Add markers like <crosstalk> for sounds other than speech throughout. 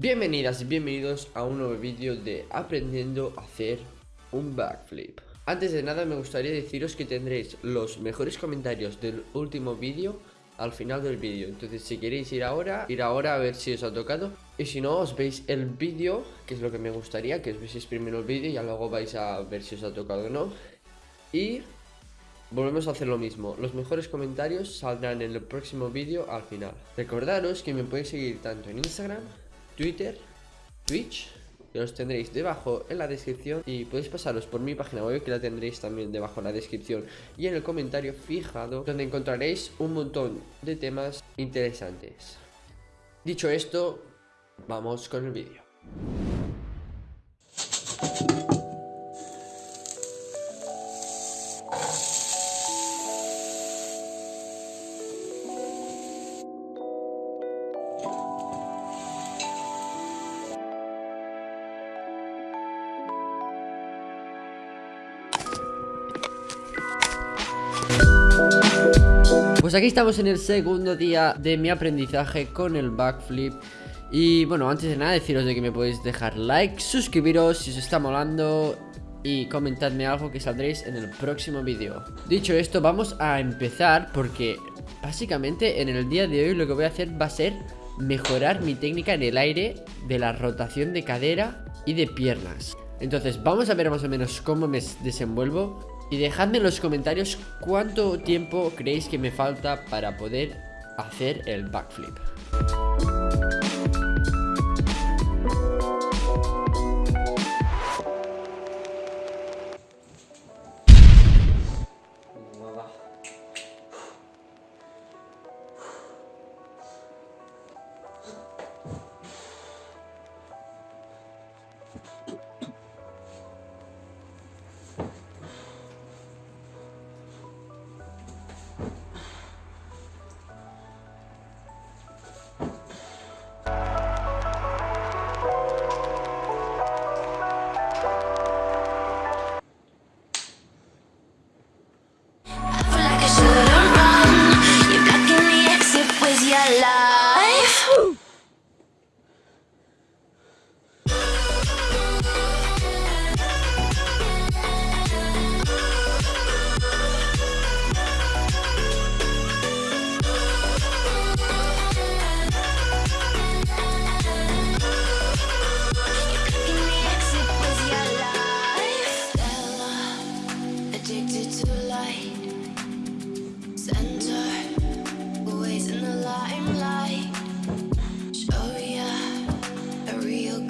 Bienvenidas y bienvenidos a un nuevo vídeo de aprendiendo a hacer un backflip. Antes de nada me gustaría deciros que tendréis los mejores comentarios del último vídeo al final del vídeo. Entonces si queréis ir ahora, ir ahora a ver si os ha tocado. Y si no, os veis el vídeo, que es lo que me gustaría, que os veáis primero el vídeo y ya luego vais a ver si os ha tocado o no. Y Volvemos a hacer lo mismo, los mejores comentarios saldrán en el próximo vídeo al final. Recordaros que me podéis seguir tanto en Instagram, Twitter, Twitch Que los tendréis debajo en la descripción. Y podéis pasaros por mi página web que la tendréis también debajo en la descripción Y en el comentario fijado donde encontraréis un montón de temas interesantes. Dicho esto, vamos con el vídeo Pues aquí estamos en el segundo día de mi aprendizaje con el backflip. Y bueno, antes de nada deciros de que me podéis dejar like, suscribiros si os está molando y comentadme algo que saldréis en el próximo vídeo. Dicho esto, vamos a empezar porque básicamente en el día de hoy lo que voy a hacer va a ser mejorar mi técnica en el aire de la rotación de cadera y de piernas. Entonces vamos a ver más o menos cómo me desenvuelvo y dejadme en los comentarios cuánto tiempo creéis que me falta para poder hacer el backflip.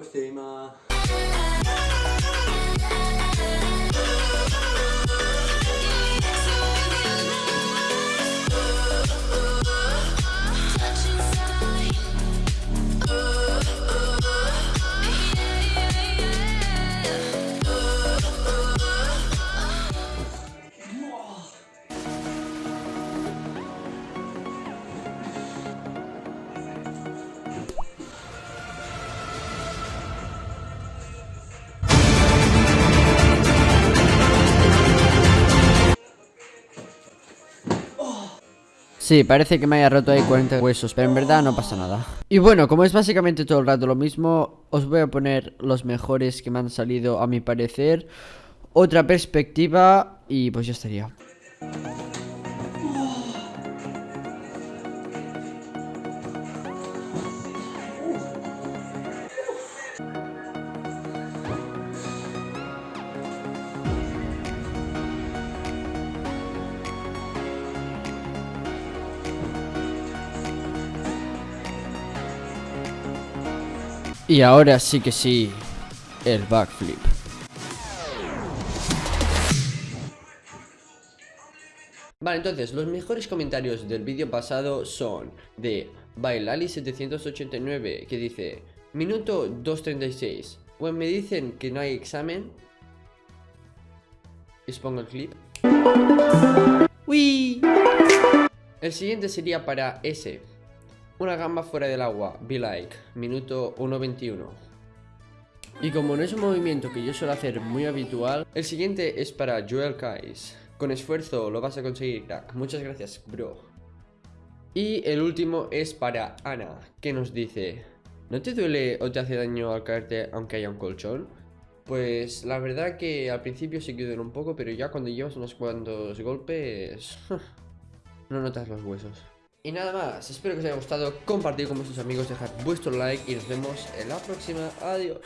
próxima. Sí, parece que me haya roto ahí 40 huesos, pero en verdad no pasa nada. Y bueno, como es básicamente todo el rato lo mismo, os voy a poner los mejores que me han salido a mi parecer. Otra perspectiva y pues ya estaría. Y ahora sí que sí, el backflip. Vale, entonces, los mejores comentarios del vídeo pasado son de Bailali789 que dice Minuto 2.36 Bueno, me dicen que no hay examen Les pongo el clip Uy. El siguiente sería para S una gamba fuera del agua, be like, minuto 1.21. Y como no es un movimiento que yo suelo hacer muy habitual, el siguiente es para Joel Kais. Con esfuerzo lo vas a conseguir, crack. Muchas gracias, bro. Y el último es para Ana, que nos dice... ¿No te duele o te hace daño al caerte aunque haya un colchón? Pues la verdad que al principio sí que duele un poco, pero ya cuando llevas unos cuantos golpes... <laughs> no notas los huesos. Y nada más, espero que os haya gustado, compartir con vuestros amigos, dejad vuestro like y nos vemos en la próxima. Adiós.